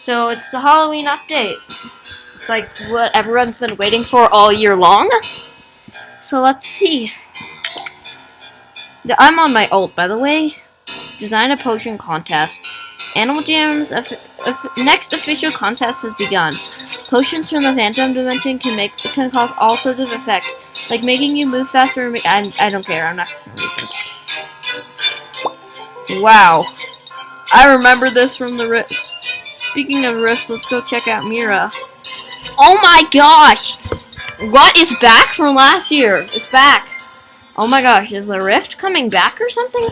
So it's the Halloween update. Like what everyone's been waiting for all year long. So let's see. I'm on my ult, by the way. Design a potion contest. Animal Jam's next official contest has begun. Potions from the Phantom Dimension can make can cause all sorts of effects, like making you move faster. I I don't care. I'm not gonna read this. Wow, I remember this from the Rift. Speaking of Rifts, let's go check out Mira. Oh my gosh! What is back from last year? It's back. Oh my gosh, is the Rift coming back or something?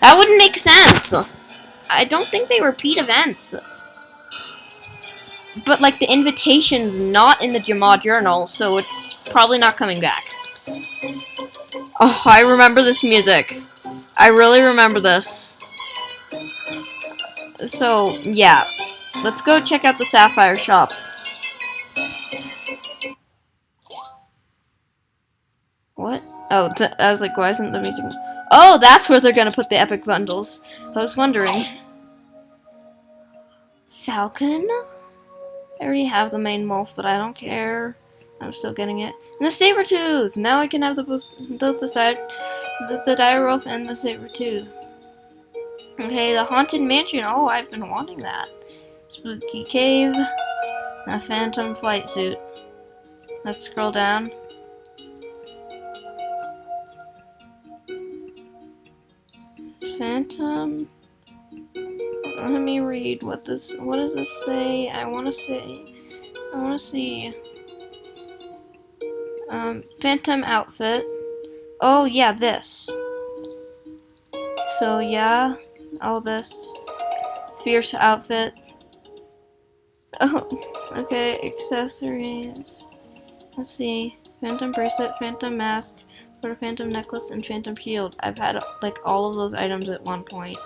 That wouldn't make sense. I don't think they repeat events. But, like, the invitation's not in the Jamaa Journal, so it's probably not coming back. Oh, I remember this music. I really remember this. So, yeah. Let's go check out the Sapphire shop. What? Oh, I was like, why isn't the music... Oh, that's where they're gonna put the epic bundles. I was wondering. Falcon? I already have the main wolf, but I don't care. I'm still getting it. And the saber tooth! Now I can have the both the side the, the dire wolf and the saber tooth. Okay, the haunted mansion. Oh, I've been wanting that. Spooky cave. A phantom flight suit. Let's scroll down. Phantom. Let me read what this. What does this say? I want to say. I want to see. Um, Phantom outfit. Oh yeah, this. So yeah, all this fierce outfit. Oh, okay, accessories. Let's see. Phantom bracelet, phantom mask, for a phantom necklace, and phantom shield. I've had like all of those items at one point.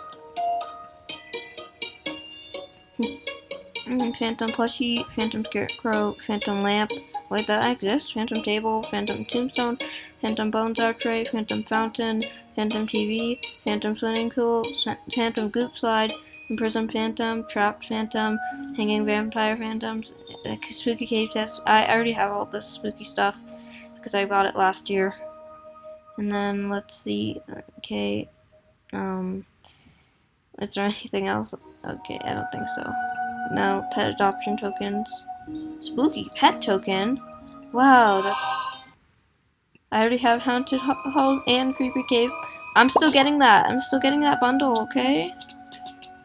Hmm, phantom plushie, phantom scarecrow, phantom lamp. Wait, that exists? Phantom table, phantom tombstone, phantom bones archway, phantom fountain, phantom TV, phantom swimming pool, phantom goop slide, Prism Phantom, Trapped Phantom, Hanging Vampire Phantoms, Spooky Cave Test. I already have all this spooky stuff because I bought it last year. And then let's see. Okay. Um. Is there anything else? Okay, I don't think so. No, pet adoption tokens. Spooky pet token? Wow, that's... I already have haunted halls and creepy cave. I'm still getting that. I'm still getting that bundle, okay?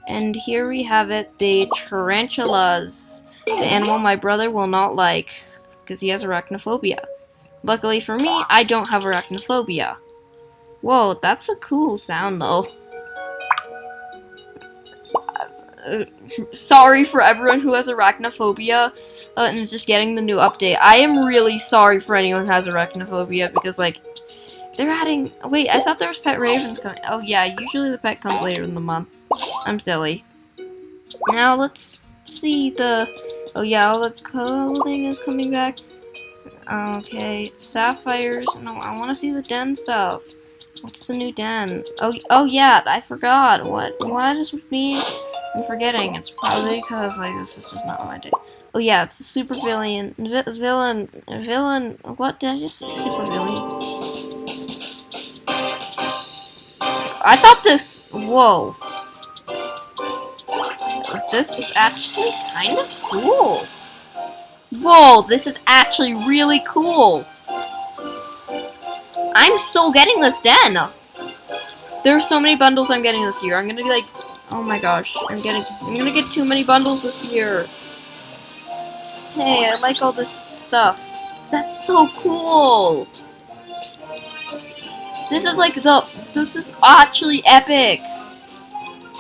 And here we have it, the tarantulas. The animal my brother will not like, because he has arachnophobia. Luckily for me, I don't have arachnophobia. Whoa, that's a cool sound though. Uh, sorry for everyone who has arachnophobia uh, and is just getting the new update. I am really sorry for anyone who has arachnophobia because, like, they're adding... Wait, I thought there was pet ravens coming. Oh, yeah, usually the pet comes later in the month. I'm silly. Now, let's see the... Oh, yeah, all the clothing is coming back. Okay, sapphires. No, I want to see the den stuff. What's the new den? Oh, oh yeah, I forgot. What? Why is this me? I'm forgetting. It's probably because like this is just not my day. Oh yeah, it's a super villain. Vi villain. Villain. What did I just say? Super villain. I thought this. Whoa. This is actually kind of cool. Whoa, this is actually really cool. I'm still getting this den. There's so many bundles I'm getting this year. I'm gonna be like, oh my gosh, I'm getting, I'm gonna get too many bundles this year. Hey, I like all this stuff. That's so cool. This is like the, this is actually epic.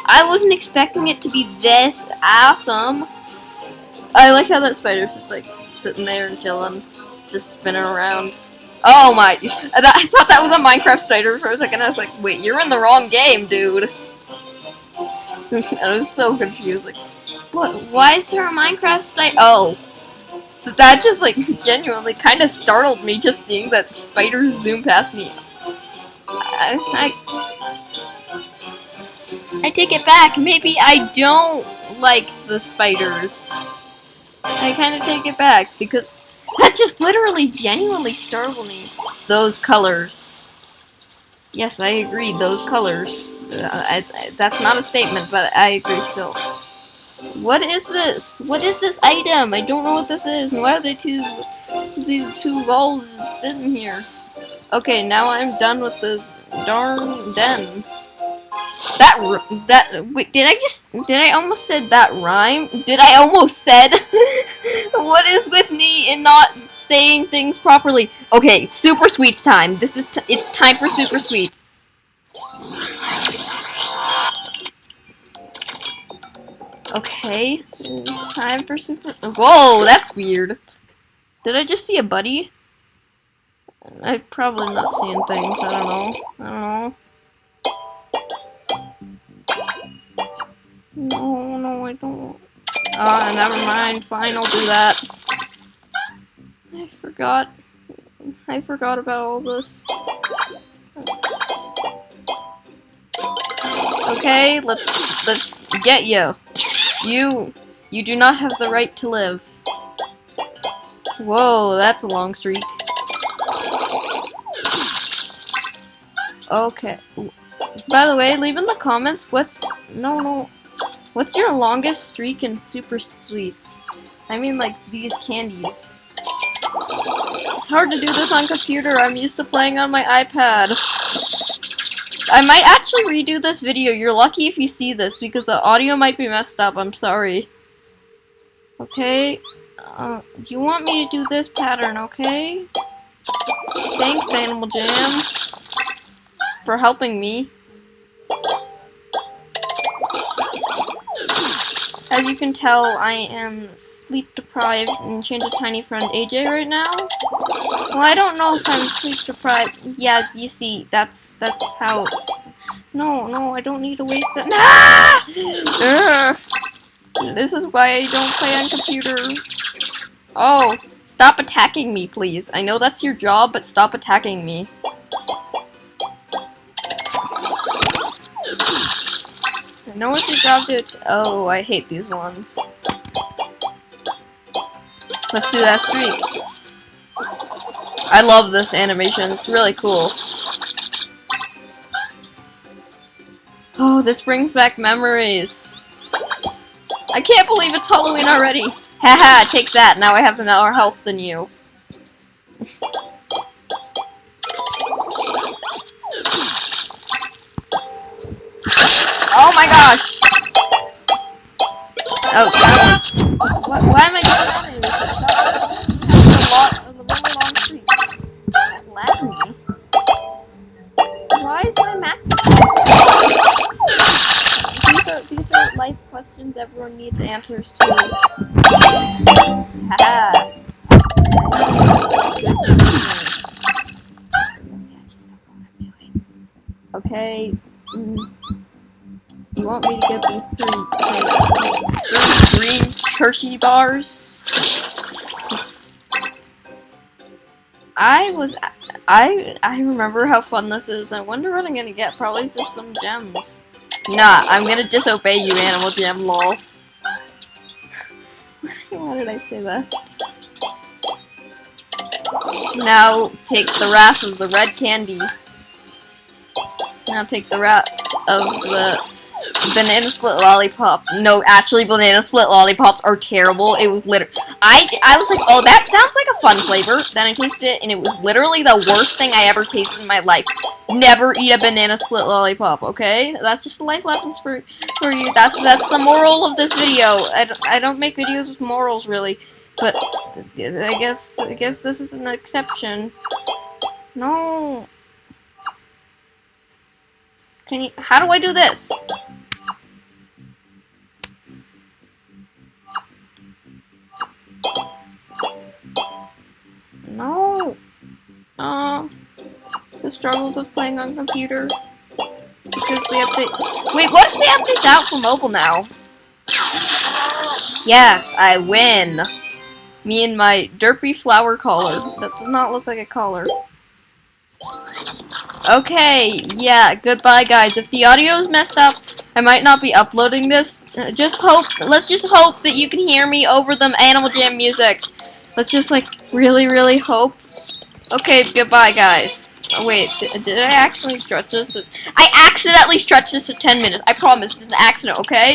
I wasn't expecting it to be this awesome. I like how that spider's just like sitting there and chilling, just spinning around. Oh my, I thought that was a Minecraft spider for a second. I was like, wait, you're in the wrong game, dude. I was so confused, like, what, why is there a Minecraft spider? Oh. That just, like, genuinely kind of startled me just seeing that spider zoom past me. I, I I take it back. Maybe I don't like the spiders. I kind of take it back because that just literally genuinely startled me. Those colors. Yes, I agree. Those colors. Uh, I, I, that's not a statement, but I agree still. What is this? What is this item? I don't know what this is. Why are there two, two gulls sitting here? Okay, now I'm done with this darn den. That that wait, did I just did I almost said that rhyme? Did I almost said? what is with me in not saying things properly? Okay, super sweets time. This is it's time for super sweets. Okay, time for super. Whoa, that's weird. Did I just see a buddy? I'm probably not seeing things. I don't know. I don't know. No, no, I don't. Ah, oh, never mind. Fine, I'll do that. I forgot. I forgot about all this. Okay, let's let's get you. You you do not have the right to live. Whoa, that's a long streak. Okay. By the way, leave in the comments what's no no what's your longest streak in super sweets? I mean like these candies. It's hard to do this on computer. I'm used to playing on my iPad. I might actually redo this video. You're lucky if you see this because the audio might be messed up. I'm sorry. Okay. Uh, you want me to do this pattern, okay? Thanks, Animal Jam for helping me. As you can tell, I am sleep deprived and Enchanted Tiny Friend AJ right now. Well, I don't know if I'm sleep deprived. Yeah, you see, that's that's how it's... No, no, I don't need to waste that. Ah! this is why I don't play on computer. Oh, stop attacking me, please. I know that's your job, but stop attacking me. Know what your job do Oh, I hate these ones. Let's do that streak. I love this animation. It's really cool. Oh, this brings back memories. I can't believe it's Halloween already. Haha, take that. Now I have more health than you. Oh my gosh! Oh, that. Why, why am I this? That's a lot of the really. Why is my map? These are, these are life questions everyone needs answers to. Okay. Want me to get these three, three green Hershey bars? I was, I, I remember how fun this is. I wonder what I'm gonna get. Probably just some gems. Nah, I'm gonna disobey you, Animal Jam, lol. Why did I say that? Now take the wrath of the red candy. Now take the wrath of the Banana split lollipop. No, actually, banana split lollipops are terrible. It was literally, I, I was like, oh, that sounds like a fun flavor. Then I tasted it, and it was literally the worst thing I ever tasted in my life. Never eat a banana split lollipop, okay? That's just a life lesson for, for you. That's, that's the moral of this video. I, I don't make videos with morals, really. But, I guess, I guess this is an exception. No. Can you, how do I do this? No. Uh, the struggles of playing on computer. Because the update- Wait, what if the update's out for mobile now? Yes, I win. Me and my derpy flower collar. That does not look like a collar. Okay, yeah, goodbye guys. If the audio is messed up, I might not be uploading this. Just hope, let's just hope that you can hear me over the Animal Jam music. Let's just like really, really hope. Okay, goodbye, guys. Oh, wait, did, did I actually stretch this? I accidentally stretched this to 10 minutes. I promise, it's an accident, okay?